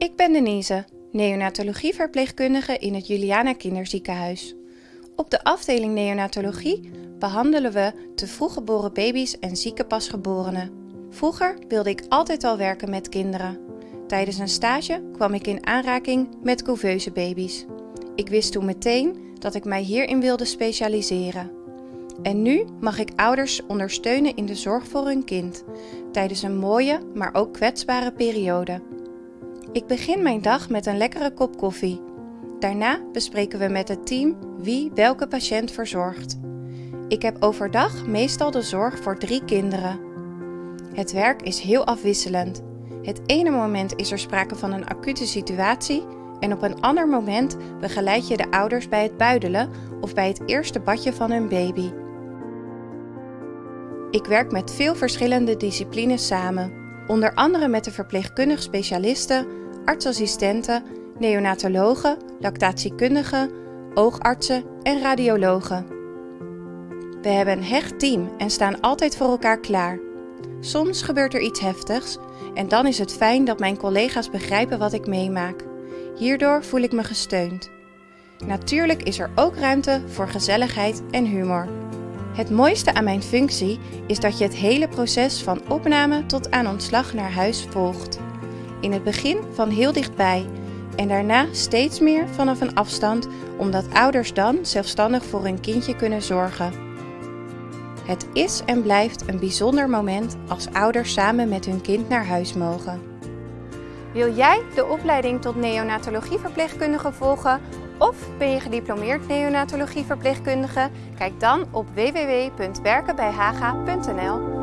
Ik ben Denise, neonatologieverpleegkundige in het Juliana Kinderziekenhuis. Op de afdeling neonatologie behandelen we te vroeg geboren baby's en zieke pasgeborenen. Vroeger wilde ik altijd al werken met kinderen. Tijdens een stage kwam ik in aanraking met couveuse baby's. Ik wist toen meteen dat ik mij hierin wilde specialiseren. En nu mag ik ouders ondersteunen in de zorg voor hun kind, tijdens een mooie, maar ook kwetsbare periode. Ik begin mijn dag met een lekkere kop koffie. Daarna bespreken we met het team wie welke patiënt verzorgt. Ik heb overdag meestal de zorg voor drie kinderen. Het werk is heel afwisselend. Het ene moment is er sprake van een acute situatie en op een ander moment begeleid je de ouders bij het buidelen of bij het eerste badje van hun baby. Ik werk met veel verschillende disciplines samen, onder andere met de verpleegkundig specialisten, artsassistenten, neonatologen, lactatiekundigen, oogartsen en radiologen. We hebben een hecht team en staan altijd voor elkaar klaar. Soms gebeurt er iets heftigs en dan is het fijn dat mijn collega's begrijpen wat ik meemaak. Hierdoor voel ik me gesteund. Natuurlijk is er ook ruimte voor gezelligheid en humor. Het mooiste aan mijn functie is dat je het hele proces van opname tot aan ontslag naar huis volgt. In het begin van heel dichtbij en daarna steeds meer vanaf een afstand, omdat ouders dan zelfstandig voor hun kindje kunnen zorgen. Het is en blijft een bijzonder moment als ouders samen met hun kind naar huis mogen. Wil jij de opleiding tot neonatologieverpleegkundige volgen of ben je gediplomeerd neonatologieverpleegkundige? Kijk dan op www.werkenbijhaga.nl